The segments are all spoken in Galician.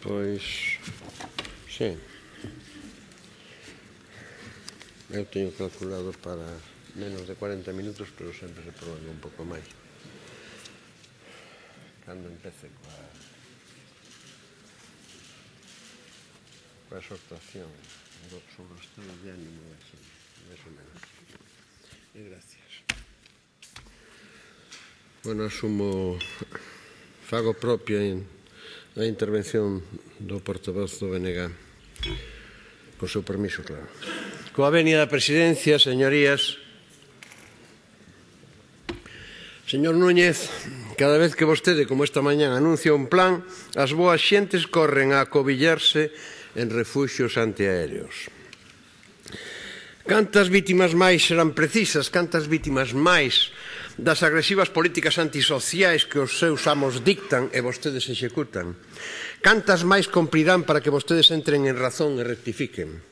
Pois, sim. Eu teño calculado para menos de 40 minutos, pero sempre se prolonga un pouco máis. Cando empece coa, coa exhortación do, sobre o estado de ánimo da xente, máis ou menos. E gracias. Bueno, asumo, fago propia en A intervención do portavoz do BNG. Con seu permiso, claro. Coa venia da presidencia, señorías, Señor Núñez, cada vez que vostede, como esta mañán, anuncia un plan, as boas xentes corren a acobillarse en refugios antiaéreos. Cantas vítimas máis serán precisas, cantas vítimas máis das agresivas políticas antisociais que os seus amos dictan e vostedes executan. Cantas máis cumprirán para que vostedes entren en razón e rectifiquen?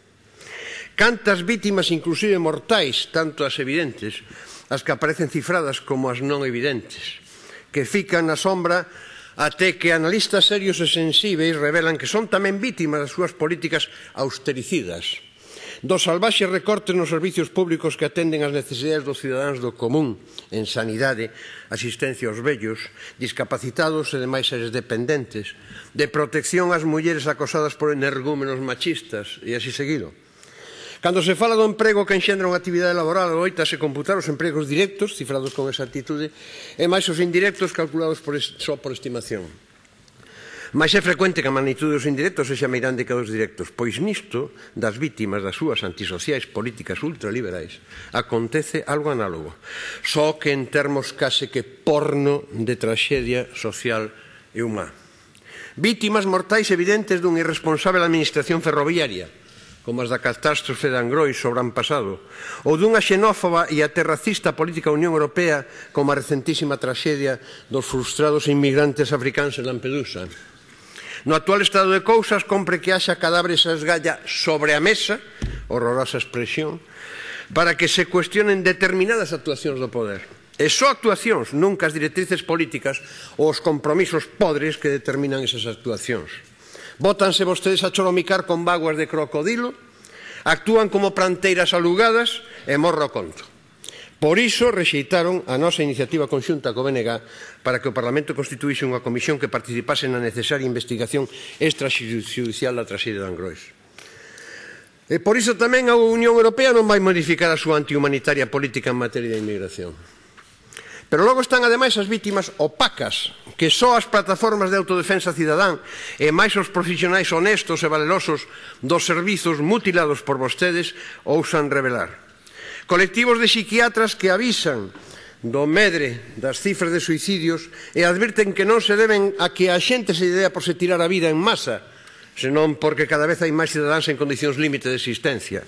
Cantas vítimas, inclusive mortais, tanto as evidentes, as que aparecen cifradas como as non evidentes, que fican na sombra até que analistas serios e sensíveis revelan que son tamén vítimas das súas políticas austericidas do salvaxe recorte nos servicios públicos que atenden as necesidades dos cidadáns do común en sanidade, asistencia aos vellos, discapacitados e demais seres dependentes, de protección ás mulleres acosadas por energúmenos machistas e así seguido. Cando se fala do emprego que enxendra unha actividade laboral, loita se computar os empregos directos, cifrados con esa actitude, e máis os indirectos calculados por, só por estimación. Mas é frecuente que a magnitude dos indirectos sexa meirande que dos directos, pois nisto das vítimas das súas antisociais políticas ultraliberais acontece algo análogo, só que en termos case que porno de traxedia social e humá. Vítimas mortais evidentes dun irresponsable administración ferroviaria, como as da catástrofe de Angrois sobre an pasado, ou dunha xenófoba e aterracista política Unión Europea como a recentísima traxedia dos frustrados inmigrantes africanos en Lampedusa. No actual estado de cousas compre que haxa cadáveres a esgalla sobre a mesa, horrorosa expresión, para que se cuestionen determinadas actuacións do poder. E só actuacións, nunca as directrices políticas ou os compromisos podres que determinan esas actuacións. Bótanse vostedes a choromicar con vaguas de crocodilo, actúan como pranteiras alugadas e morro conto. Por iso rexeitaron a nosa iniciativa conxunta co BNG para que o Parlamento constituíse unha comisión que participase na necesaria investigación extrajudicial da traxedia de Angrois. E por iso tamén a Unión Europea non vai modificar a súa antihumanitaria política en materia de inmigración. Pero logo están ademais as vítimas opacas, que só as plataformas de autodefensa cidadán e máis os profesionais honestos e valerosos dos servizos mutilados por vostedes ousan revelar. Colectivos de psiquiatras que avisan do medre das cifras de suicidios e advirten que non se deben a que a xente se idea por se tirar a vida en masa, senón porque cada vez hai máis cidadáns en condicións límite de existencia.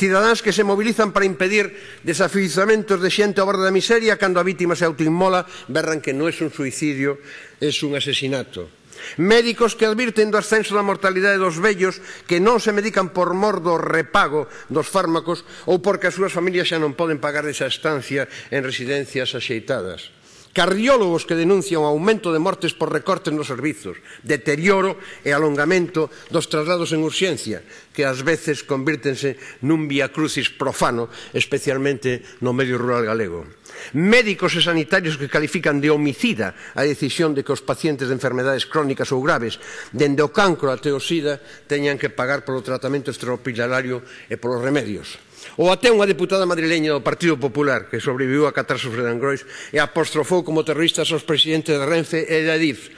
Cidadáns que se mobilizan para impedir desafiuzamentos de xente ao borde da miseria cando a vítima se autoinmola, berran que non é un suicidio, é un asesinato. Médicos que advirten do ascenso da mortalidade dos vellos que non se medican por mor do repago dos fármacos ou porque as súas familias xa non poden pagar esa estancia en residencias axeitadas cardiólogos que denuncian o aumento de mortes por recortes nos servizos, deterioro e alongamento dos traslados en urxencia, que ás veces convírtense nun viacrucis profano, especialmente no medio rural galego. Médicos e sanitarios que califican de homicida a decisión de que os pacientes de enfermedades crónicas ou graves, dende o cancro até o sida, teñan que pagar polo tratamento extrahospitalario e polos remedios Ou até unha deputada madrileña do Partido Popular que sobreviviu a catástrofe de Angrois e apostrofou como terroristas os presidentes de Renfe e de Adif,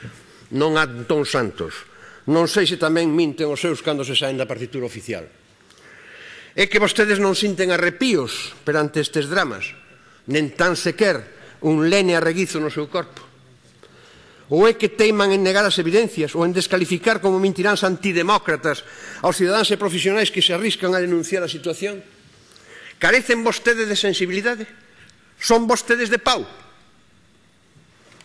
non a Antón Santos. Non sei se tamén minten os seus cando se saen da partitura oficial. É que vostedes non sinten arrepíos perante estes dramas, nen tan sequer un lene arreguizo no seu corpo. Ou é que teiman en negar as evidencias ou en descalificar como mentiráns antidemócratas aos cidadáns e profesionais que se arriscan a denunciar a situación? Carecen vostedes de sensibilidade? Son vostedes de pau?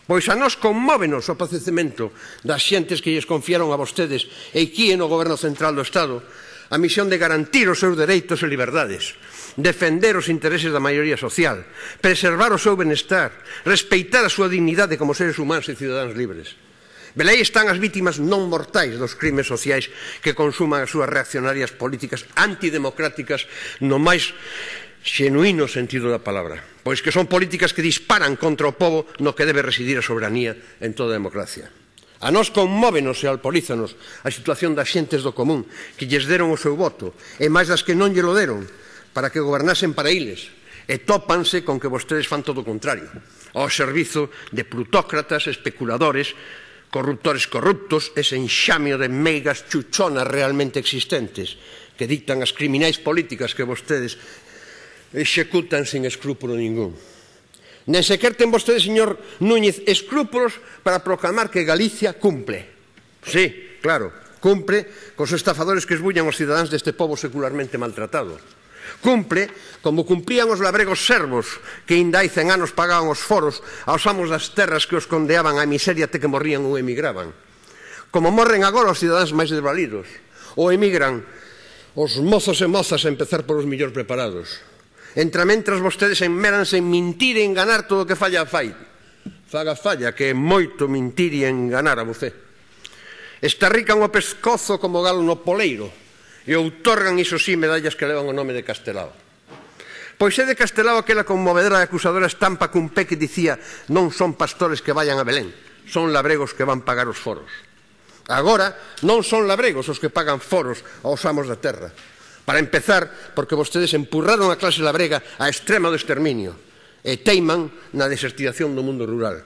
Pois a nos conmóvenos o padecemento das xentes que lles confiaron a vostedes e aquí no Goberno Central do Estado a misión de garantir os seus dereitos e liberdades, defender os intereses da maioría social, preservar o seu benestar, respeitar a súa dignidade como seres humanos e cidadáns libres. Belei están as vítimas non mortais dos crimes sociais que consuman as súas reaccionarias políticas antidemocráticas no máis xenuíno sentido da palabra. Pois que son políticas que disparan contra o povo no que debe residir a soberanía en toda a democracia. A nós conmóvenos e alporízanos a situación das xentes do común que lles deron o seu voto e máis das que non lle lo deron para que gobernasen para iles e tópanse con que vostedes fan todo o contrario ao servizo de plutócratas, especuladores corruptores corruptos, ese enxamio de meigas chuchonas realmente existentes que dictan as criminais políticas que vostedes executan sin escrúpulo ningún. Nen sequer ten vostede, señor Núñez, escrúpulos para proclamar que Galicia cumple. Sí, claro, cumpre cos estafadores que esbullan os cidadáns deste povo secularmente maltratado. Cumpre, como cumprían os labregos servos, que indai cen anos pagaban os foros aos amos das terras que os condeaban á miseria até que morrían ou emigraban. Como morren agora os cidadáns máis desvalidos, ou emigran os mozos e mozas a empezar polos millor preparados. Entra mentras vostedes enmeranse en mentir e enganar todo o que falla a fai. Faga falla que é moito mentir e enganar a você. Estarrican o pescozo como galo no poleiro, e outorgan, iso sí, medallas que levan o nome de Castelao. Pois é de Castelao aquela conmovedora e acusadora estampa cun pé que dicía non son pastores que vayan a Belén, son labregos que van pagar os foros. Agora non son labregos os que pagan foros aos amos da terra. Para empezar, porque vostedes empurraron a clase labrega á extrema do exterminio e teiman na desertización do mundo rural.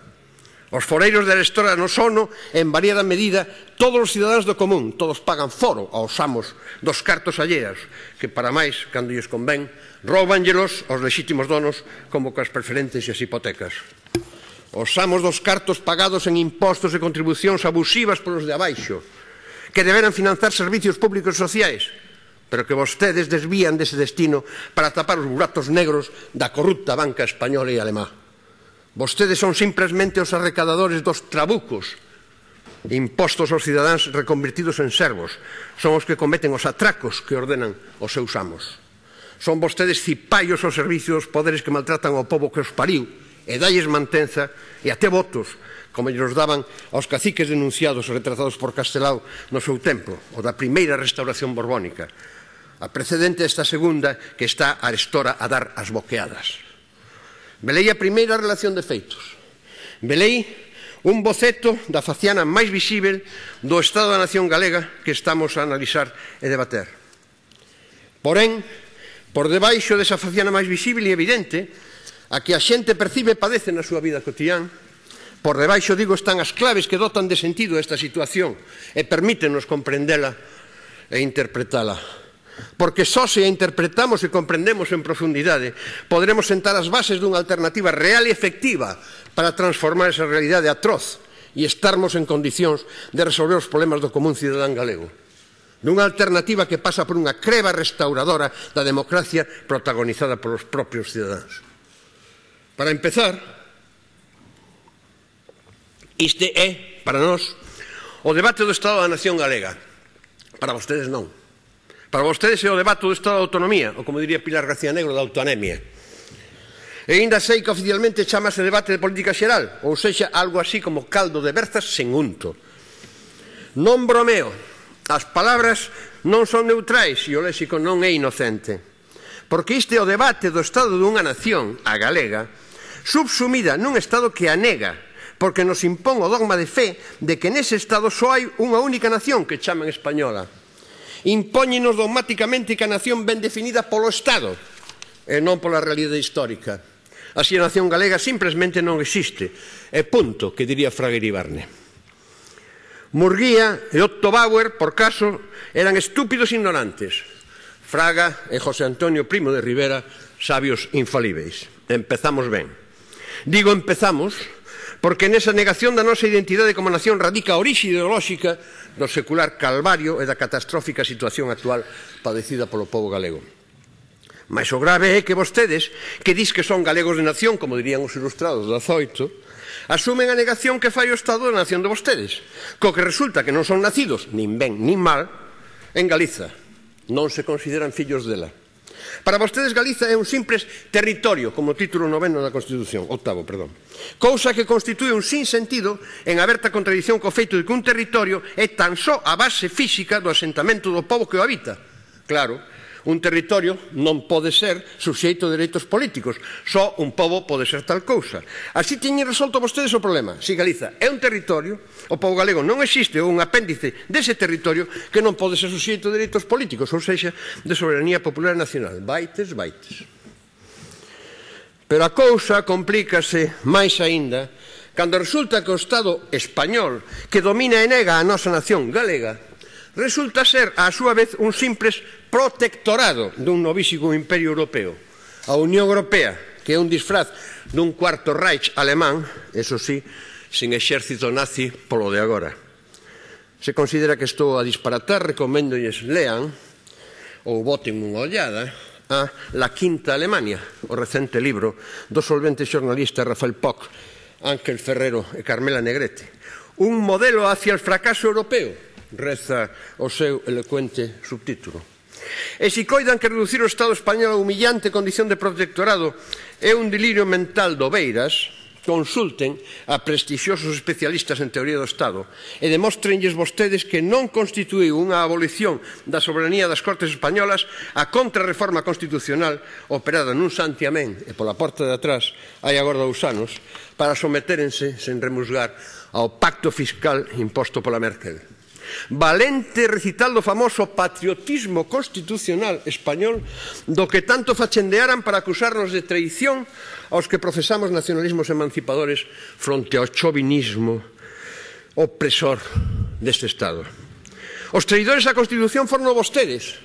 Os foreiros da Arestora non sono, en variada medida, todos os cidadáns do común, todos pagan foro aos amos dos cartos alleas, que para máis, cando lles convén, roubanllelos aos lexítimos donos como coas preferentes e as hipotecas. Os amos dos cartos pagados en impostos e contribucións abusivas polos de abaixo, que deberan financiar servicios públicos sociais, pero que vostedes desvían dese destino para tapar os buratos negros da corrupta banca española e alemá. Vostedes son simplemente os arrecadadores dos trabucos impostos aos cidadáns reconvertidos en servos. Son os que cometen os atracos que ordenan os seus amos. Son vostedes cipaios aos servicios dos poderes que maltratan ao povo que os pariu e dalles mantenza e até votos como lles daban aos caciques denunciados e retratados por Castelao no seu tempo, o da primeira restauración borbónica. A precedente desta segunda que está a Arestora a dar as boqueadas. Velei a primeira relación de feitos. Velei un boceto da faciana máis visível do Estado da Nación Galega que estamos a analizar e debater. Porén, por debaixo desa faciana máis visível e evidente, a que a xente percibe e padece na súa vida cotidiana, Por debaixo, digo, están as claves que dotan de sentido a esta situación e permítenos comprendela e interpretala porque só se a interpretamos e comprendemos en profundidade poderemos sentar as bases dunha alternativa real e efectiva para transformar esa realidade atroz e estarmos en condicións de resolver os problemas do común cidadán galego dunha alternativa que pasa por unha creva restauradora da democracia protagonizada polos propios cidadáns. Para empezar, este é, para nós, o debate do Estado da Nación Galega. Para vostedes non. Para vostedes é o debate do Estado da Autonomía, ou como diría Pilar García Negro, da autoanemia. E ainda sei que oficialmente chamase debate de política xeral, ou sexa, algo así como caldo de berzas sen unto. Non bromeo, as palabras non son neutrais e o léxico non é inocente. Porque este é o debate do estado dunha nación, a galega, subsumida nun estado que a nega, porque nos impón o dogma de fe de que nese estado só hai unha única nación que chaman española impóñenos dogmáticamente que a nación ben definida polo Estado e non pola realidade histórica. Así a nación galega simplemente non existe. E punto, que diría Fraga Iribarne. Murguía e Otto Bauer, por caso, eran estúpidos ignorantes. Fraga e José Antonio Primo de Rivera, sabios infalíveis. Empezamos ben. Digo empezamos porque nesa negación da nosa identidade como nación radica a orixe ideolóxica do secular calvario e da catastrófica situación actual padecida polo povo galego. Mas o grave é que vostedes, que dis que son galegos de nación, como dirían os ilustrados da Zoito, asumen a negación que fai o Estado da nación de vostedes, co que resulta que non son nacidos, nin ben, nin mal, en Galiza. Non se consideran fillos dela. Para vostedes Galiza é un simples territorio, como título noveno da Constitución, octavo, perdón. Cousa que constitúe un sin sentido en aberta contradición co feito de que un territorio é tan só a base física do asentamento do povo que o habita. Claro, Un territorio non pode ser suxeito de dereitos políticos. Só un pobo pode ser tal cousa. Así teñen resolto vostedes o problema. Si Galiza é un territorio, o pobo galego non existe un apéndice dese territorio que non pode ser suxeito de dereitos políticos, ou seja, de soberanía popular nacional. Baites, baites. Pero a cousa complícase máis aínda cando resulta que o Estado español que domina e nega a nosa nación galega resulta ser, a súa vez, un simples protectorado dun novísimo imperio europeo. A Unión Europea, que é un disfraz dun cuarto Reich alemán, eso sí, sin exército nazi polo de agora. Se considera que estou a disparatar, recomendo lles lean ou voten unha ollada a La Quinta Alemania, o recente libro do solvente xornalista Rafael Poc, Ángel Ferrero e Carmela Negrete. Un modelo hacia el fracaso europeo, reza o seu elocuente subtítulo. E se coidan que reducir o Estado español a humillante condición de protectorado é un delirio mental do Beiras, consulten a prestixiosos especialistas en teoría do Estado e demóstrenlles vostedes que non constituíu unha abolición da soberanía das Cortes Españolas a contrarreforma constitucional operada nun santiamén e pola porta de atrás hai agora dous anos para sometérense sen remusgar ao pacto fiscal imposto pola Merkel valente recital do famoso patriotismo constitucional español do que tanto fachendearan para acusarnos de traición aos que profesamos nacionalismos emancipadores fronte ao chovinismo opresor deste Estado. Os traidores á Constitución foron vostedes,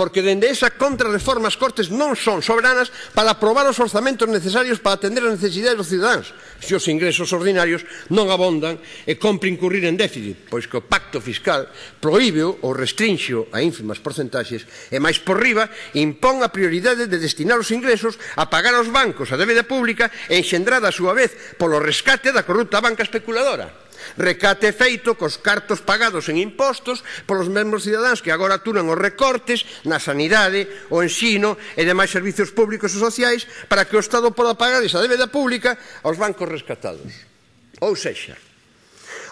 porque dende esa contrarreforma as Cortes non son soberanas para aprobar os orzamentos necesarios para atender as necesidades dos cidadáns se os ingresos ordinarios non abondan e compre incurrir en déficit, pois que o pacto fiscal proíbe ou restrinxo a ínfimas porcentaxes e máis por riba impón a prioridade de destinar os ingresos a pagar aos bancos a débeda pública e enxendrada a súa vez polo rescate da corrupta banca especuladora. Recate feito cos cartos pagados en impostos polos mesmos cidadáns que agora aturan os recortes na sanidade, o ensino e demais servizos públicos e sociais para que o Estado poda pagar esa débeda pública aos bancos rescatados. Ou sexa,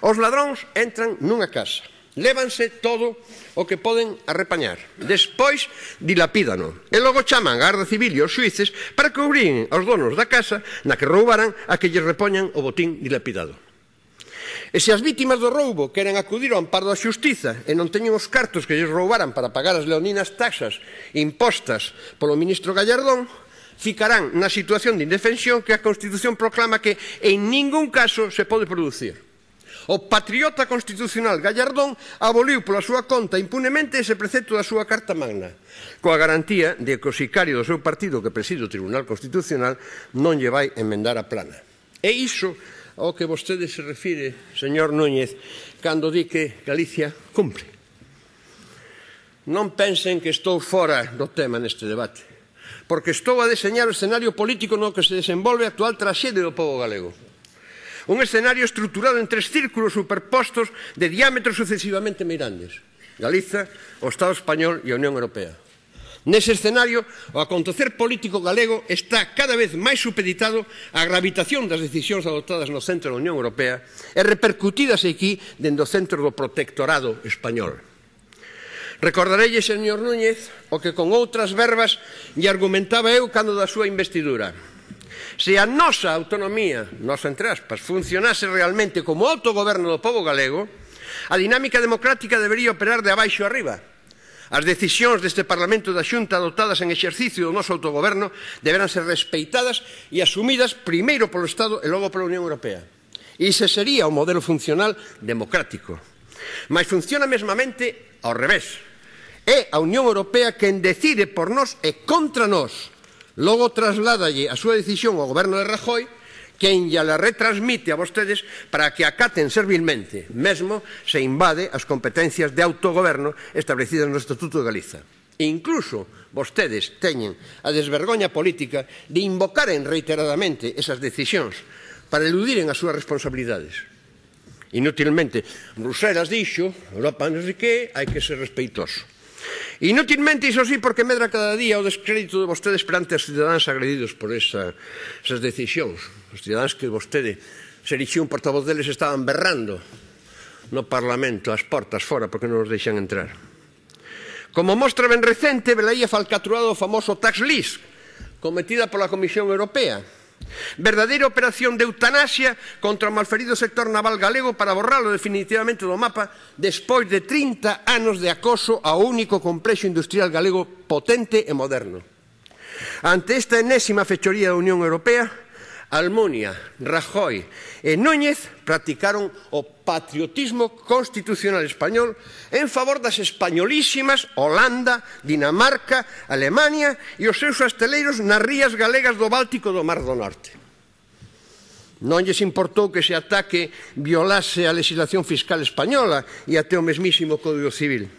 os ladróns entran nunha casa, Lévanse todo o que poden arrepañar. Despois dilapídano. E logo chaman a Garda Civil e os suíces para que obriguen aos donos da casa na que roubaran a que lles repoñan o botín dilapidado. E se as vítimas do roubo queren acudir ao amparo da xustiza e non teñen os cartos que lles roubaran para pagar as leoninas taxas impostas polo ministro Gallardón, ficarán na situación de indefensión que a Constitución proclama que en ningún caso se pode producir. O patriota constitucional Gallardón aboliu pola súa conta impunemente ese precepto da súa Carta Magna, coa garantía de que o sicario do seu partido que preside o Tribunal Constitucional non lle vai enmendar a plana. E iso ao que vostede se refire, señor Núñez, cando di que Galicia cumpre. Non pensen que estou fora do tema neste debate, porque estou a deseñar o escenario político no que se desenvolve a actual traxede do povo galego. Un escenario estruturado en tres círculos superpostos de diámetros sucesivamente meirandes. Galiza, o Estado español e a Unión Europea. Nese escenario, o acontecer político galego está cada vez máis supeditado á gravitación das decisións adoptadas no centro da Unión Europea e repercutidas aquí dentro do centro do protectorado español. Recordarelle, señor Núñez, o que con outras verbas lle argumentaba eu cando da súa investidura. Se a nosa autonomía, nosa entre aspas, funcionase realmente como autogoverno do povo galego, a dinámica democrática debería operar de abaixo arriba, As decisións deste Parlamento da Xunta adoptadas en exercicio do noso autogoberno deberán ser respeitadas e asumidas primeiro polo Estado e logo pola Unión Europea. E ese sería o modelo funcional democrático. Mas funciona mesmamente ao revés. É a Unión Europea quen decide por nós e contra nós. Logo trasládalle a súa decisión ao goberno de Rajoy quen lla retransmite a vostedes para que acaten servilmente, mesmo se invade as competencias de autogoverno establecidas no Estatuto de Galiza. E incluso vostedes teñen a desvergoña política de invocaren reiteradamente esas decisións para eludiren as súas responsabilidades. Inútilmente, Bruselas dixo, Europa non sei que, hai que ser respeitoso. Inútilmente, iso sí, porque medra cada día o descrédito de vostedes perante os cidadáns agredidos por esa, esas decisións. Os cidadáns que vostede se erixiu un portavoz deles estaban berrando no Parlamento, as portas fora, porque non os deixan entrar. Como mostra ben recente, velaía falcatruado o famoso tax list cometida pola Comisión Europea, Verdadeira operación de eutanasia contra o malferido sector naval galego para borralo definitivamente do mapa despois de 30 anos de acoso ao único complexo industrial galego potente e moderno. Ante esta enésima fechoría da Unión Europea, Almunia, Rajoy e Núñez practicaron o patriotismo constitucional español en favor das españolísimas Holanda, Dinamarca, Alemania e os seus asteleiros nas rías galegas do Báltico do Mar do Norte. Non lles importou que ese ataque violase a legislación fiscal española e até o mesmísimo Código Civil.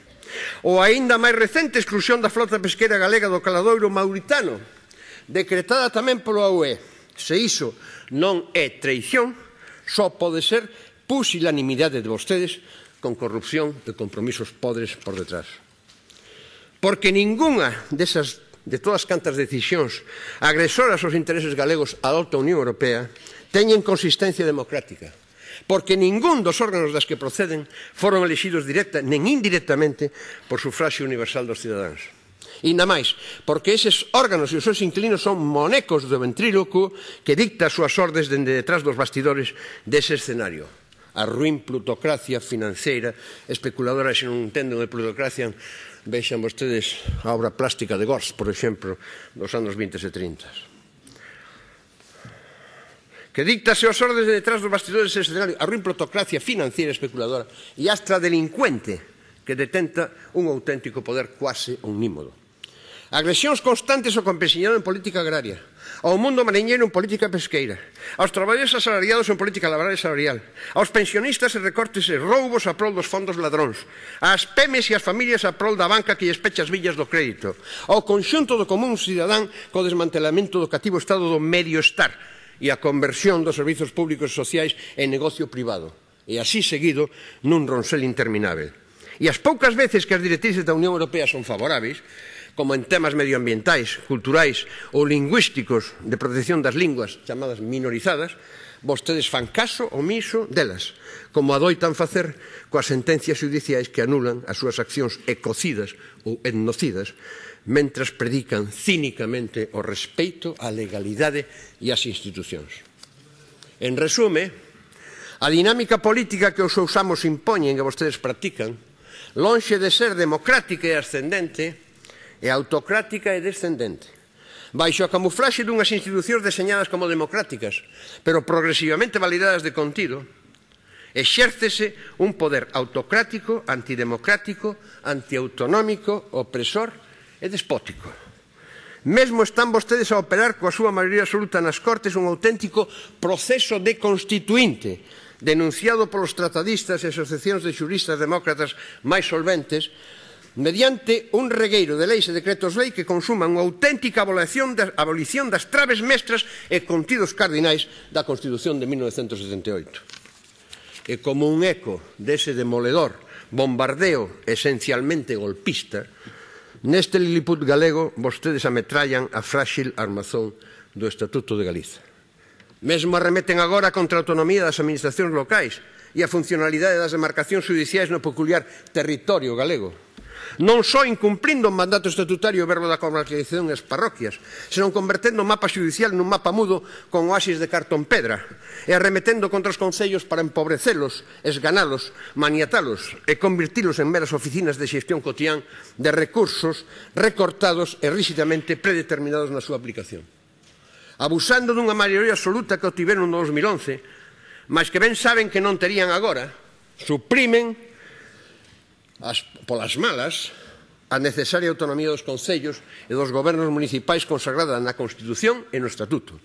Ou aínda máis recente exclusión da flota pesquera galega do caladoiro mauritano, decretada tamén polo AUE Se iso non é traición, só pode ser pusilanimidade de vostedes con corrupción e compromisos podres por detrás. Porque ningunha desas de todas cantas decisións agresoras aos intereses galegos adopta a Unión Europea teñen consistencia democrática porque ningún dos órganos das que proceden foron elexidos directa nen indirectamente por sufraxio universal dos cidadáns. Inda máis, porque eses órganos e os seus inquilinos son monecos do ventríloco que dicta as súas ordes dende detrás dos bastidores dese escenario. A ruin plutocracia financeira, especuladora se non entenden de plutocracia, vexan vostedes a obra plástica de Gors, por exemplo, dos anos 20 e 30 que dictase os ordes de detrás dos bastidores dese escenario a ruin plutocracia financiera especuladora e astra delincuente que detenta un auténtico poder quase omnímodo. Agresións constantes ao campesinado en política agraria, ao mundo mariñeiro en política pesqueira, aos traballadores asalariados en política laboral e salarial, aos pensionistas e recortes e roubos a prol dos fondos ladróns, ás pemes e ás familias a prol da banca que lles pecha as villas do crédito, ao conxunto do común cidadán co desmantelamento do cativo estado do medio estar e a conversión dos servizos públicos e sociais en negocio privado, e así seguido nun ronsel interminável. E as poucas veces que as directrices da Unión Europea son favoráveis, como en temas medioambientais, culturais ou lingüísticos de protección das linguas chamadas minorizadas, vostedes fan caso omiso delas, como adoitan facer coas sentencias judiciais que anulan as súas accións ecocidas ou etnocidas, mentras predican cínicamente o respeito á legalidade e ás institucións. En resume, a dinámica política que os seus amos impoñen e vostedes practican, lonxe de ser democrática e ascendente, é autocrática e descendente baixo a camuflaxe dunhas institucións deseñadas como democráticas, pero progresivamente validadas de contido, exércese un poder autocrático, antidemocrático, antiautonómico, opresor e despótico. Mesmo están vostedes a operar coa súa maioría absoluta nas Cortes un auténtico proceso de constituinte denunciado polos tratadistas e asociacións de xuristas demócratas máis solventes mediante un regueiro de leis e decretos lei que consuman unha auténtica abolición da, abolición das traves mestras e contidos cardinais da Constitución de 1978. E como un eco dese demoledor bombardeo esencialmente golpista, neste Lilliput galego vostedes ametrallan a frágil armazón do Estatuto de Galiza. Mesmo arremeten agora contra a autonomía das administracións locais e a funcionalidade das demarcacións judiciais no peculiar territorio galego non só incumplindo o mandato estatutario verbo da comarcalización das parroquias, senón convertendo o mapa judicial nun mapa mudo con oasis de cartón pedra e arremetendo contra os concellos para empobrecelos, esganalos, maniatalos e convertilos en meras oficinas de xestión cotián de recursos recortados e ríxidamente predeterminados na súa aplicación. Abusando dunha maioría absoluta que obtiveron no 2011, mas que ben saben que non terían agora, suprimen as, polas malas a necesaria autonomía dos concellos e dos gobernos municipais consagrada na Constitución e no Estatuto.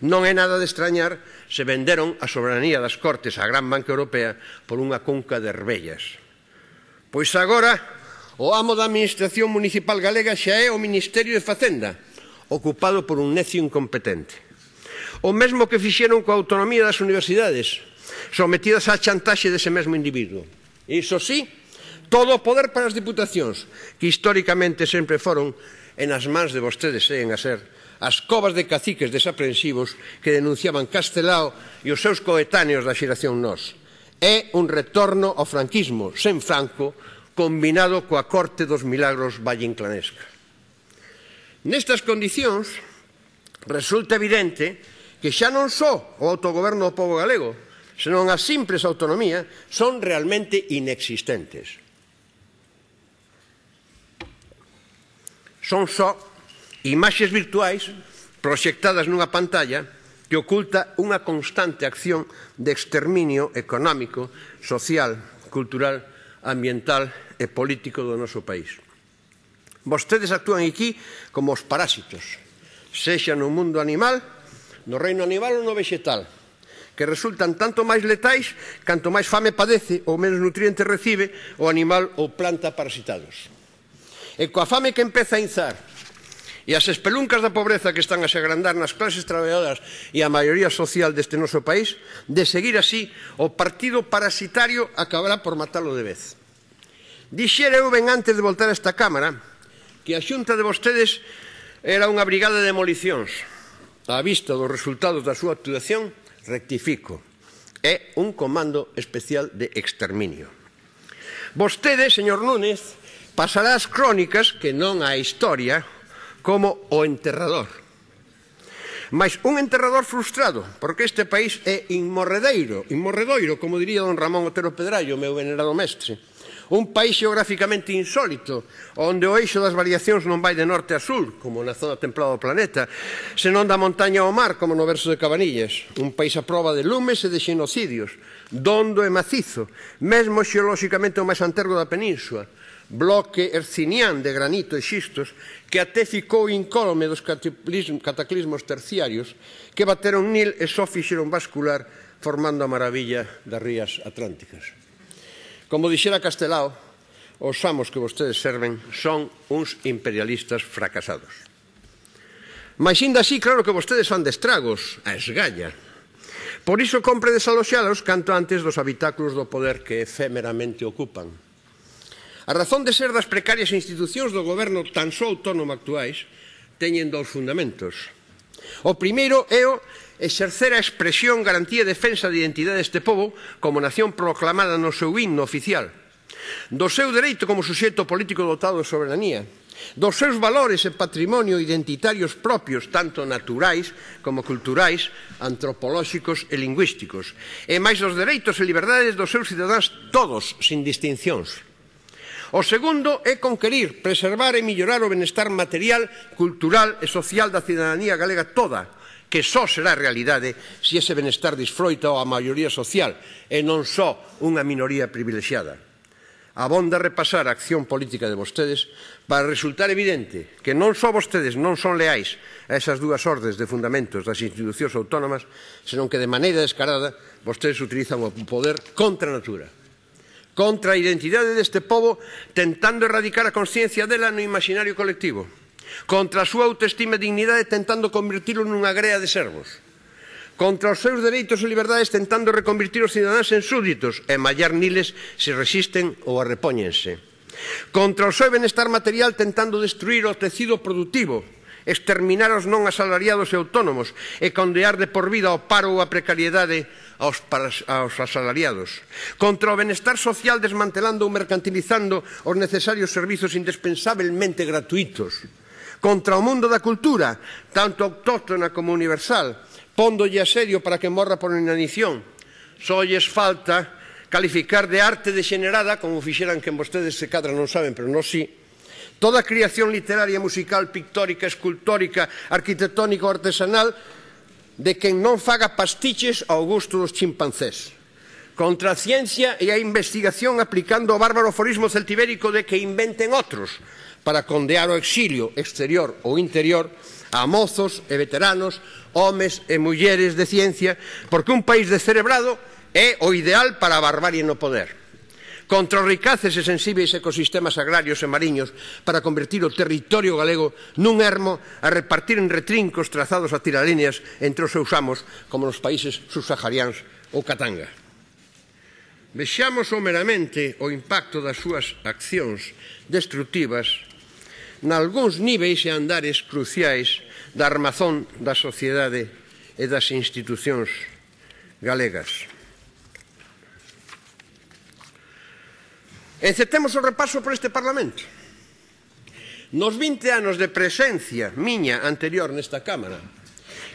Non é nada de extrañar se venderon a soberanía das Cortes á Gran Banca Europea por unha conca de herbellas. Pois agora, o amo da Administración Municipal Galega xa é o Ministerio de Facenda, ocupado por un necio incompetente. O mesmo que fixeron coa autonomía das universidades, sometidas á chantaxe dese mesmo individuo. Iso sí, todo o poder para as diputacións, que históricamente sempre foron, e nas mans de vostedes eh, seguen a ser, as covas de caciques desaprensivos que denunciaban Castelao e os seus coetáneos da xeración nos. É un retorno ao franquismo, sen Franco, combinado coa corte dos milagros vallinclanesca. Nestas condicións, resulta evidente que xa non só o autogoberno do povo galego, senón a simples autonomía, son realmente inexistentes. son só imaxes virtuais proxectadas nunha pantalla que oculta unha constante acción de exterminio económico, social, cultural, ambiental e político do noso país. Vostedes actúan aquí como os parásitos, sexa no mundo animal, no reino animal ou no vegetal, que resultan tanto máis letais canto máis fame padece ou menos nutrientes recibe o animal ou planta parasitados. E coa fame que empeza a inzar e as espeluncas da pobreza que están a se agrandar nas clases traballadoras e a maioría social deste noso país, de seguir así, o partido parasitario acabará por matalo de vez. Dixera eu ben antes de voltar a esta Cámara que a xunta de vostedes era unha brigada de demolicións. A vista dos resultados da súa actuación, rectifico, é un comando especial de exterminio. Vostede, señor Núñez, pasará as crónicas, que non a historia, como o enterrador. Mais un enterrador frustrado, porque este país é inmorredeiro, inmorredoiro, como diría don Ramón Otero Pedrallo, meu venerado mestre. Un país geográficamente insólito, onde o eixo das variacións non vai de norte a sur, como na zona templada do planeta, senón da montaña ao mar, como no verso de Cabanillas. Un país a prova de lumes e de xenocidios, dondo e macizo, mesmo xeolóxicamente o máis antergo da península, bloque hercinián de granito e xistos que até ficou incólume dos cataclismos terciarios que bateron Nil e só fixeron bascular formando a maravilla das rías atlánticas. Como dixera Castelao, os amos que vostedes serven son uns imperialistas fracasados. Mas ainda así, claro que vostedes fan de estragos, a esgalla. Por iso compre desaloxalos canto antes dos habitáculos do poder que efemeramente ocupan A razón de ser das precarias institucións do goberno tan só autónomo actuais teñen dous fundamentos. O primeiro é o exercer a expresión garantía e defensa de identidade deste povo como nación proclamada no seu himno oficial, do seu dereito como suxeto político dotado de soberanía, dos seus valores e patrimonio identitarios propios, tanto naturais como culturais, antropolóxicos e lingüísticos, e máis dos dereitos e liberdades dos seus cidadáns todos, sin distincións. O segundo é conquerir, preservar e millorar o benestar material, cultural e social da cidadanía galega toda, que só será realidade se ese benestar disfroita a maioría social e non só unha minoría privilexiada. Abonda repasar a acción política de vostedes para resultar evidente que non só vostedes non son leais a esas dúas ordes de fundamentos das institucións autónomas, senón que de maneira descarada vostedes utilizan o poder contra a natura contra a identidade deste povo tentando erradicar a consciencia dela no imaginario colectivo, contra a súa autoestima e dignidade tentando convertilo nunha grea de servos, contra os seus dereitos e liberdades tentando reconvertir os cidadáns en súditos e mallar niles se resisten ou arrepóñense, contra o seu benestar material tentando destruir o tecido productivo, exterminar os non asalariados e autónomos e condear de por vida ao paro ou a precariedade aos, para, aos asalariados, contra o benestar social desmantelando ou mercantilizando os necesarios servizos indispensabelmente gratuitos, contra o mundo da cultura, tanto autóctona como universal, pondolle a serio para que morra por inanición. Só lles falta calificar de arte degenerada, como fixeran que vostedes se cadra non saben, pero non si, sí, toda a creación literaria, musical, pictórica, escultórica, arquitectónica ou artesanal de quen non faga pastiches ao gusto dos chimpancés. Contra a ciencia e a investigación aplicando o bárbaro forismo celtibérico de que inventen outros para condear o exilio exterior ou interior a mozos e veteranos, homes e mulleres de ciencia, porque un país descerebrado é o ideal para a barbarie no poder contra os ricaces e sensíveis ecosistemas agrarios e mariños para convertir o territorio galego nun ermo a repartir en retrincos trazados a tiralíneas entre os seus amos como nos países subsaharianos ou Katanga. Vexamos someramente o impacto das súas accións destructivas nalgúns níveis e andares cruciais da armazón da sociedade e das institucións galegas. Encetemos o repaso por este Parlamento. Nos 20 anos de presencia miña anterior nesta Cámara,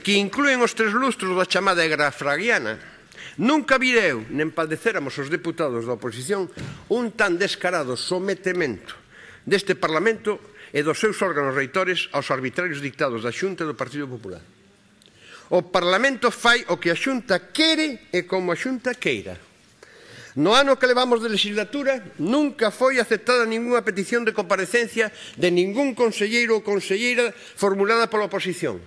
que incluen os tres lustros da chamada Egra Fragiana, nunca vireu, nem padecéramos os deputados da oposición, un tan descarado sometemento deste Parlamento e dos seus órganos reitores aos arbitrarios dictados da Xunta do Partido Popular. O Parlamento fai o que a Xunta quere e como a Xunta queira. No ano que levamos de legislatura nunca foi aceptada ninguna petición de comparecencia de ningún conselleiro ou conselleira formulada pola oposición.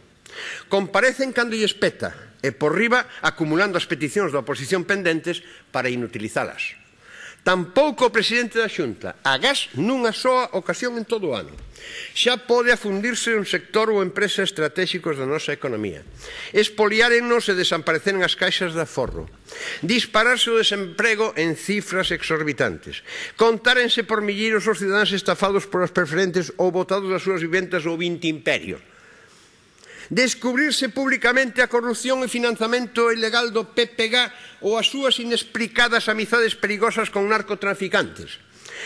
Comparecen cando lle espeta e por riba acumulando as peticións da oposición pendentes para inutilizalas. Tampouco o presidente da Xunta, agás nunha soa ocasión en todo o ano. Xa pode afundirse un sector ou empresa estratégicos da nosa economía. Espoliárennos e desapareceren as caixas de aforro. Dispararse o desemprego en cifras exorbitantes. Contárense por milleiros os cidadáns estafados por as preferentes ou botados das súas viventas ou vinte imperios descubrirse públicamente a corrupción e financiamento ilegal do PPG ou as súas inexplicadas amizades perigosas con narcotraficantes.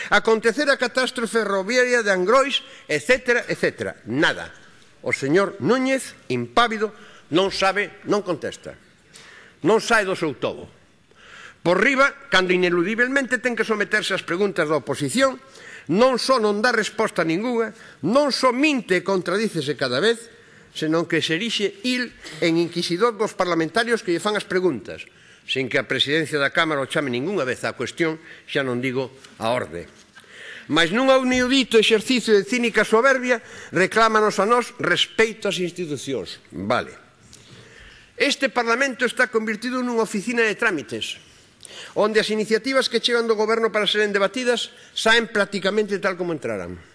Acontecer a catástrofe ferroviaria de Angrois, etc, etc. Nada. O señor Núñez, impávido, non sabe, non contesta. Non sai do seu tobo. Por riba, cando ineludivelmente ten que someterse ás preguntas da oposición, non só non dá resposta ningunha, non só minte e contradícese cada vez, senón que se erixe il en inquisidor dos parlamentarios que lle fan as preguntas, sin que a presidencia da Cámara o chame ningunha vez á cuestión, xa non digo a orde. Mas nun aunidito exercicio de cínica soberbia reclámanos a nós respeito ás institucións. Vale. Este Parlamento está convertido nunha oficina de trámites, onde as iniciativas que chegan do goberno para seren debatidas saen prácticamente tal como entraran.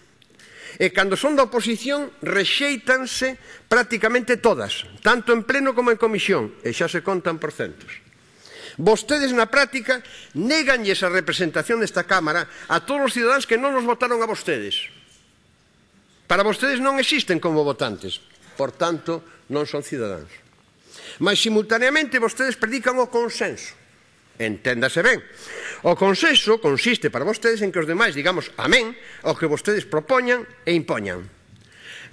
E cando son da oposición, rexeitanse prácticamente todas, tanto en pleno como en comisión, e xa se contan por centos. Vostedes na práctica neganlle esa representación desta Cámara a todos os cidadáns que non nos votaron a vostedes. Para vostedes non existen como votantes, por tanto, non son cidadáns. Mas simultaneamente vostedes predican o consenso. Enténdase ben. O consenso consiste para vostedes en que os demais digamos amén ao que vostedes propoñan e impoñan.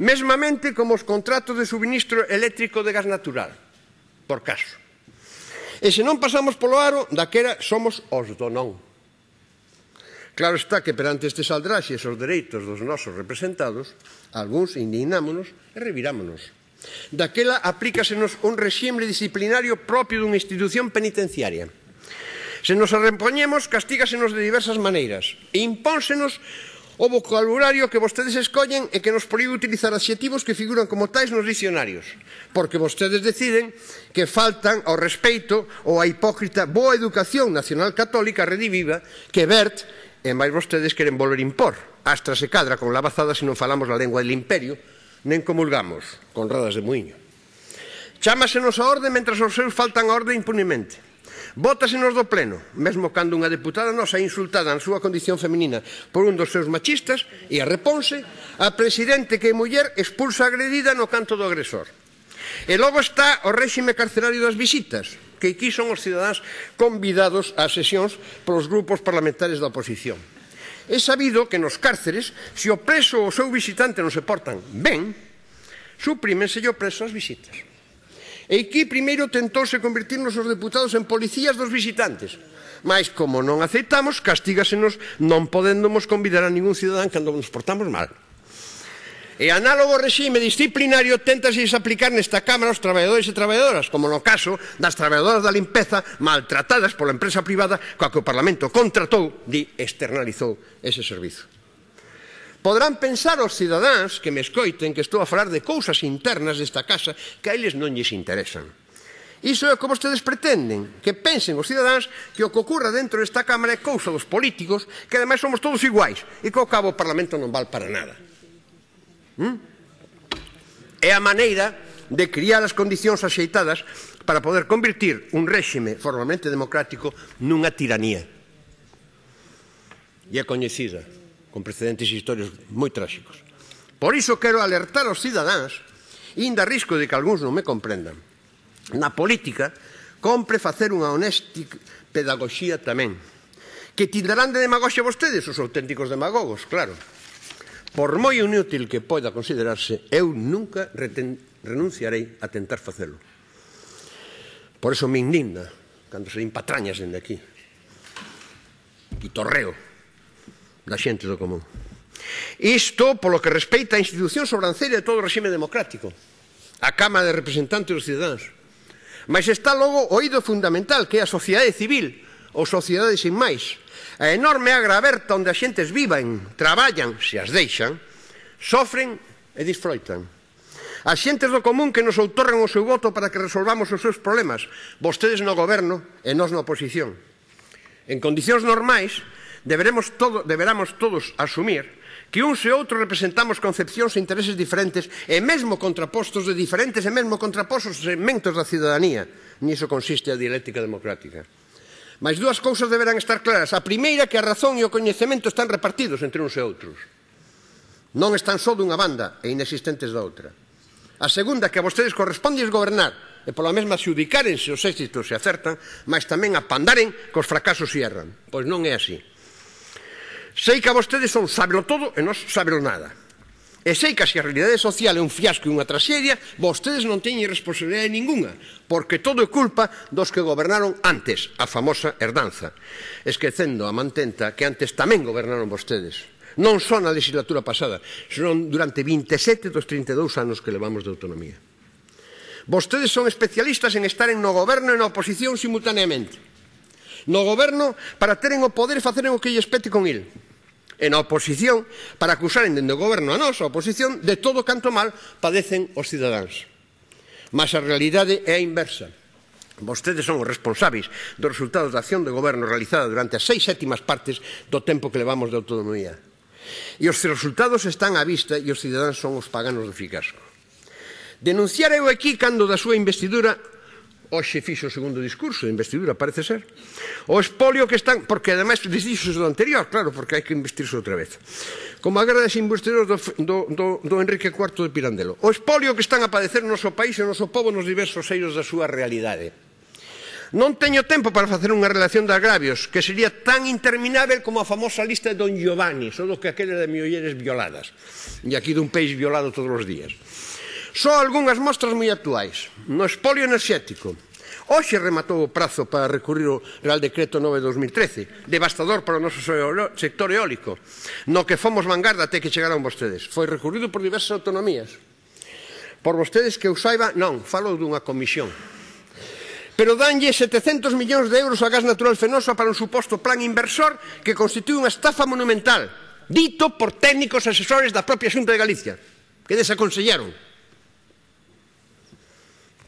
Mesmamente como os contratos de suministro eléctrico de gas natural, por caso. E se non pasamos polo aro, daquera somos os do non. Claro está que perante estes aldraxes os dereitos dos nosos representados, algúns indignámonos e revirámonos. Daquela aplícasenos un rexime disciplinario propio dunha institución penitenciaria Se nos arrempoñemos, castígasenos de diversas maneiras. E impónsenos o vocabulario que vostedes escollen e que nos proíbe utilizar adxetivos que figuran como tais nos dicionarios, porque vostedes deciden que faltan ao respeito ou a hipócrita boa educación nacional católica rediviva que Bert e máis vostedes queren volver impor. Astra se cadra con la bazada se non falamos a lengua del imperio, nen comulgamos con radas de muiño. Chámasenos a orde mentras os seus faltan a orde impunemente. Vótasenos do pleno, mesmo cando unha deputada nosa é insultada na súa condición feminina por un dos seus machistas e a reponse, a presidente que é muller expulsa agredida no canto do agresor. E logo está o réxime carcerario das visitas, que aquí son os cidadáns convidados ás sesións polos grupos parlamentares da oposición. É sabido que nos cárceres, se o preso ou o seu visitante non se portan ben, suprímenselle o preso as visitas. E aquí primeiro tentouse convertirnos os deputados en policías dos visitantes. Mas como non aceitamos, castígasenos non podéndomos convidar a ningún cidadán cando nos portamos mal. E análogo regime disciplinario tentase aplicar nesta Cámara aos traballadores e traballadoras, como no caso das traballadoras da limpeza maltratadas pola empresa privada coa que o Parlamento contratou, di, externalizou ese servizo. Podrán pensar os cidadáns que me escoiten que estou a falar de cousas internas desta casa que a eles non lles interesan. Iso é como ustedes pretenden, que pensen os cidadáns que o que ocurra dentro desta Cámara é cousa dos políticos, que ademais somos todos iguais, e que ao cabo o Parlamento non val para nada. ¿Mm? É a maneira de criar as condicións axeitadas para poder convertir un réxime formalmente democrático nunha tiranía. E é coñecida con precedentes historios moi tráxicos. Por iso quero alertar aos cidadáns, inda risco de que algúns non me comprendan. Na política, compre facer unha honesta pedagogía tamén, que tindarán de demagoxia vostedes os auténticos demagogos, claro. Por moi inútil que poida considerarse, eu nunca renunciarei a tentar facelo. Por eso me indigna cando se impatrañas dende aquí. E torreo da xente do común. Isto polo que respeita a institución sobranceira de todo o regime democrático, a Cámara de Representantes dos Cidadáns. Mas está logo o ido fundamental, que é a sociedade civil, ou sociedade sin máis, a enorme agra aberta onde as xentes vivan, traballan, se as deixan, sofren e disfroitan. As xentes do común que nos outorren o seu voto para que resolvamos os seus problemas, vostedes no goberno e nós na oposición. En condicións normais, deberemos todo, deberamos todos asumir que uns e outros representamos concepcións e intereses diferentes e mesmo contrapostos de diferentes e mesmo contrapostos segmentos da cidadanía. Niso consiste a dialéctica democrática. Mas dúas cousas deberán estar claras. A primeira que a razón e o coñecemento están repartidos entre uns e outros. Non están só dunha banda e inexistentes da outra. A segunda que a vostedes corresponde gobernar e pola mesma xudicárense os éxitos se acertan, mas tamén apandaren cos fracasos se erran. Pois non é así. Sei que a vostedes son sábelo todo e nós sábelo nada. E sei que se a realidade social é un fiasco e unha traxedia, vostedes non teñen responsabilidade ninguna, porque todo é culpa dos que gobernaron antes, a famosa herdanza, esquecendo a mantenta que antes tamén gobernaron vostedes. Non só na legislatura pasada, senón durante 27 dos 32 anos que levamos de autonomía. Vostedes son especialistas en estar en no goberno e na oposición simultaneamente. No goberno para teren o poder e faceren o que lles pete con il. E na oposición para acusaren dende o goberno a nosa oposición de todo canto mal padecen os cidadáns. Mas a realidade é a inversa. Vostedes son os responsáveis dos resultados da acción do goberno realizada durante as seis sétimas partes do tempo que levamos de autonomía. E os resultados están á vista e os cidadáns son os paganos do ficasco. Denunciar eu aquí cando da súa investidura hoxe fixo o segundo discurso de investidura, parece ser. O espolio que están... Porque, ademais, desdixo do anterior, claro, porque hai que investirse outra vez. Como a guerra das investiduras do, do, do, do Enrique IV de Pirandelo. O espolio que están a padecer no noso país e o noso povo nos diversos eiros da súa realidade. Non teño tempo para facer unha relación de agravios que sería tan interminável como a famosa lista de Don Giovanni, só do que aquela de miolleres violadas. E aquí dun peix violado todos os días. Só algunhas mostras moi actuais. No espolio enerxético, Hoxe rematou o prazo para recurrir o Real Decreto 9-2013, devastador para o noso sector eólico, no que fomos vanguarda até que chegaron vostedes. Foi recurrido por diversas autonomías. Por vostedes que eu saiba, non, falo dunha comisión. Pero danlle 700 millóns de euros a gas natural fenosa para un suposto plan inversor que constitúe unha estafa monumental, dito por técnicos asesores da propia Xunta de Galicia, que desaconsellaron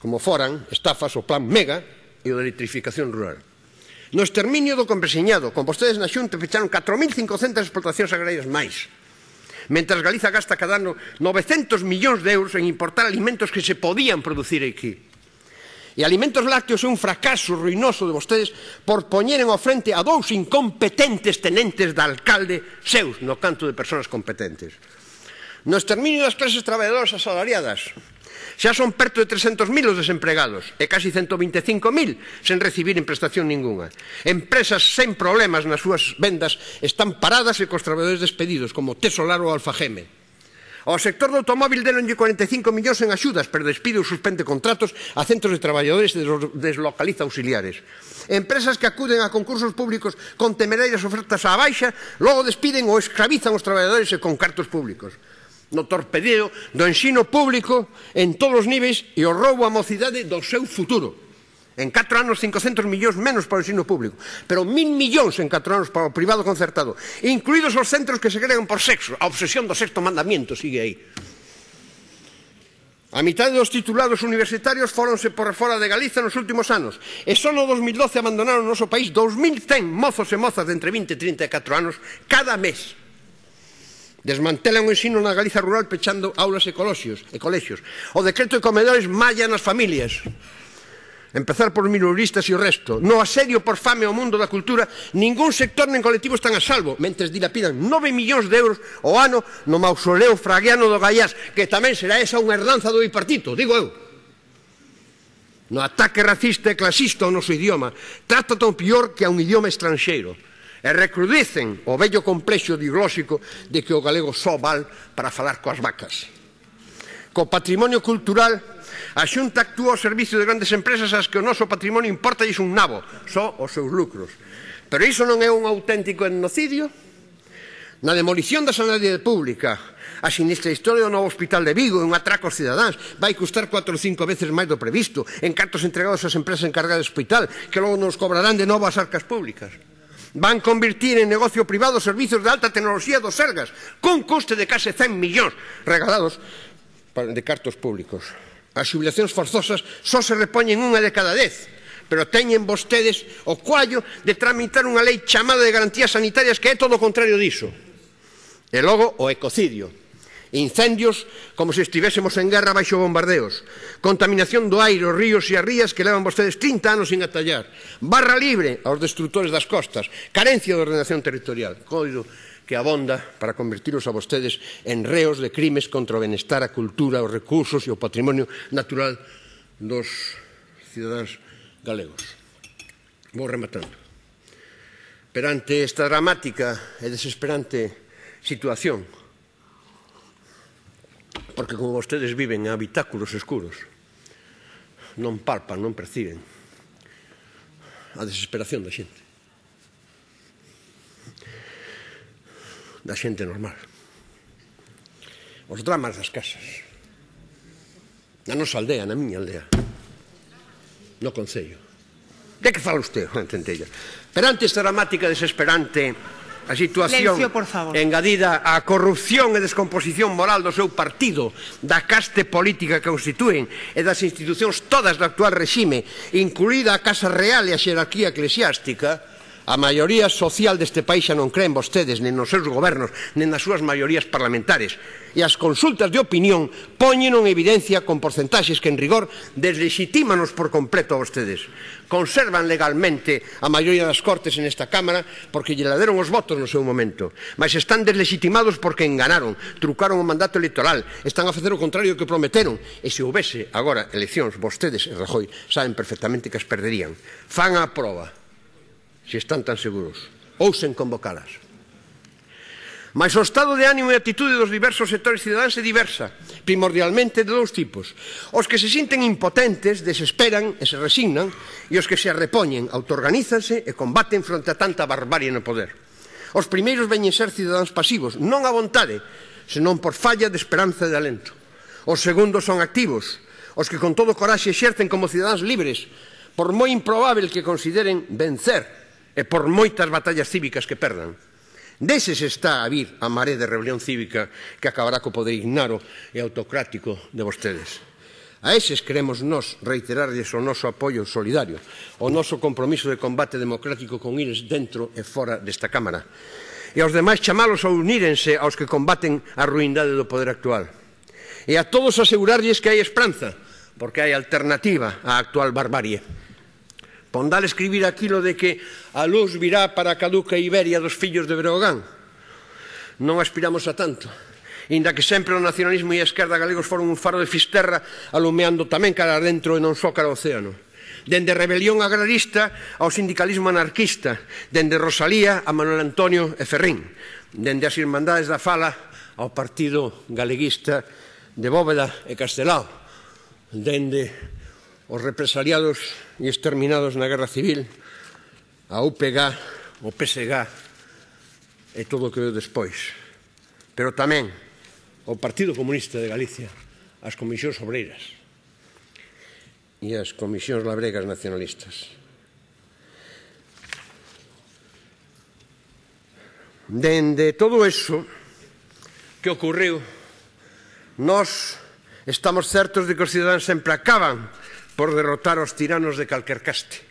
como foran estafas o plan Mega e o de electrificación rural. No exterminio do compreseñado, con vostedes na xunta fecharon 4.500 explotacións agrarias máis. Mentras Galiza gasta cada ano 900 millóns de euros en importar alimentos que se podían producir aquí. E alimentos lácteos é un fracaso ruinoso de vostedes por poñeren ao frente a dous incompetentes tenentes da alcalde seus no canto de persoas competentes. No exterminio das clases traballadoras asalariadas, Xa son perto de 300.000 os desempregados e casi 125.000 sen recibir en prestación ninguna. Empresas sen problemas nas súas vendas están paradas e cos traballadores despedidos, como Tesolar ou Alfageme. Ao sector do automóvil deronlle 45 millóns en axudas, pero despide ou suspende contratos a centros de traballadores e deslocaliza auxiliares. Empresas que acuden a concursos públicos con temerarias ofertas á baixa, logo despiden ou escravizan os traballadores e con cartos públicos no torpedeo do ensino público en todos os niveis e o roubo á mocidade do seu futuro. En 4 anos 500 millóns menos para o ensino público, pero 1000 millóns en 4 anos para o privado concertado, incluídos os centros que se crean por sexo. A obsesión do sexto mandamiento sigue aí. A mitad dos titulados universitarios foronse por fora de Galiza nos últimos anos e só no 2012 abandonaron o noso país 2.100 mozos e mozas de entre 20 e 34 anos cada mes. Desmantelan o ensino na Galiza rural pechando aulas e colexios, e colexios. O decreto de comedores malla nas familias. Empezar por minoristas e o resto. No asedio por fame ao mundo da cultura, ningún sector nen colectivo están a salvo, mentres dilapidan 9 millóns de euros ao ano no mausoleo fraguiano do Gaiás, que tamén será esa unha herdanza do bipartito, digo eu no ataque racista e clasista ao noso idioma, trata tan pior que a un idioma estranxeiro e recrudecen o vello complexo diglóxico de que o galego só val para falar coas vacas. Co patrimonio cultural, a xunta actúa ao servicio de grandes empresas ás que o noso patrimonio importa un nabo, só os seus lucros. Pero iso non é un auténtico etnocidio? Na demolición da sanidade pública, a sinistra historia do novo hospital de Vigo e un atraco aos cidadáns. Vai custar 4 ou 5 veces máis do previsto, en cartos entregados ás empresas encargadas do hospital, que logo nos cobrarán de novo as arcas públicas van convertir en negocio privado servizos de alta tecnoloxía dos Sergas, con coste de case 100 millóns regalados de cartos públicos. As xubilacións forzosas só se repoñen unha de cada dez, pero teñen vostedes o cuallo de tramitar unha lei chamada de garantías sanitarias que é todo o contrario diso. E logo o ecocidio, incendios como se estivésemos en guerra baixo bombardeos, contaminación do aire, os ríos e as rías que levan vostedes 30 anos sin atallar, barra libre aos destructores das costas, carencia de ordenación territorial, coido que abonda para convertiros a vostedes en reos de crimes contra o benestar, a cultura, os recursos e o patrimonio natural dos cidadáns galegos. Vou rematando. Perante esta dramática e desesperante situación porque como vostedes viven en habitáculos escuros, non palpan, non perciben a desesperación da xente. Da xente normal. Os dramas das casas. Na nosa aldea, na miña aldea. No Concello. De que fala usted, Juan Centella? Perante esta dramática desesperante a situación Lencio, por favor. engadida á corrupción e descomposición moral do seu partido, da caste política que constituen e das institucións todas do actual regime, incluída a Casa Real e a xerarquía eclesiástica, A maioría social deste país xa non creen vostedes nen nos seus gobernos, nen nas súas maiorías parlamentares. E as consultas de opinión poñen en evidencia con porcentaxes que en rigor deslegitímanos por completo a vostedes. Conservan legalmente a maioría das cortes en esta Cámara porque lle laderon os votos no seu momento. Mas están deslegitimados porque enganaron, trucaron o mandato electoral, están a facer o contrario do que prometeron. E se houvese agora eleccións, vostedes e Rajoy saben perfectamente que as perderían. Fan a prova se están tan seguros, ou sen convocalas. Mas o estado de ánimo e atitude dos diversos sectores cidadáns é diversa, primordialmente de dous tipos. Os que se sinten impotentes, desesperan e se resignan, e os que se arrepoñen, autoorganízanse e combaten fronte a tanta barbarie no poder. Os primeiros veñen ser cidadáns pasivos, non a vontade, senón por falla de esperanza e de alento. Os segundos son activos, os que con todo coraxe exercen como cidadáns libres, por moi improbável que consideren vencer e por moitas batallas cívicas que perdan. Deses está a vir a maré de rebelión cívica que acabará co poder ignaro e autocrático de vostedes. A eses queremos nos reiterarles o noso apoio solidario, o noso compromiso de combate democrático con eles dentro e fora desta Cámara. E aos demais chamalos a unírense aos que combaten a ruindade do poder actual. E a todos asegurarlles que hai esperanza, porque hai alternativa á actual barbarie. Pondal escribir aquilo de que a luz virá para a caduca Iberia dos fillos de Breogán. Non aspiramos a tanto. Inda que sempre o nacionalismo e a esquerda galegos foron un faro de fisterra alumeando tamén cara dentro e non só cara ao océano dende rebelión agrarista ao sindicalismo anarquista, dende Rosalía a Manuel Antonio e Ferrín, dende as Irmandades da Fala ao Partido Galeguista de Bóveda e Castelao, dende os represaliados e exterminados na Guerra Civil, a UPG, o PSG e todo o que veo despois. Pero tamén o Partido Comunista de Galicia, as comisións obreiras e as comisións labregas nacionalistas. Dende todo eso que ocurriu, nós estamos certos de que os cidadãos sempre acaban por derrotar os tiranos de calquer caste.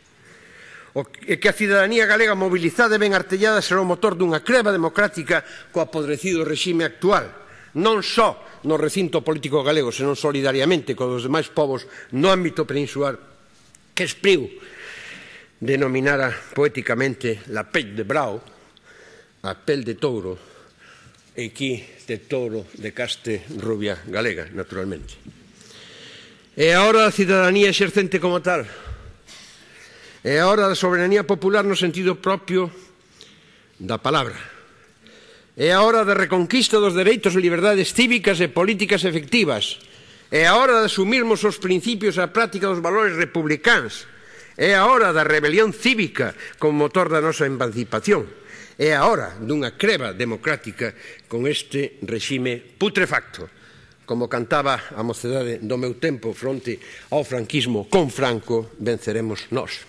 O que a cidadanía galega mobilizada e ben artellada será o motor dunha creva democrática co apodrecido regime actual, non só no recinto político galego, senón solidariamente co dos demais povos no ámbito peninsular que Espriu denominara poéticamente la pel de brao, a pel de touro, e aquí de touro de caste rubia galega, naturalmente. É a hora da cidadanía exercente como tal. É a hora da soberanía popular no sentido propio da palabra. É a hora da reconquista dos dereitos e liberdades cívicas e políticas efectivas. É a hora de asumirmos os principios e a práctica dos valores republicáns. É a hora da rebelión cívica como motor da nosa emancipación. É a hora dunha creva democrática con este regime putrefacto. Como cantaba a mocedade do meu tempo fronte ao franquismo con Franco, venceremos nós.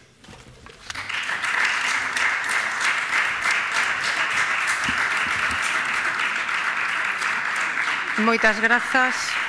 Moitas grazas.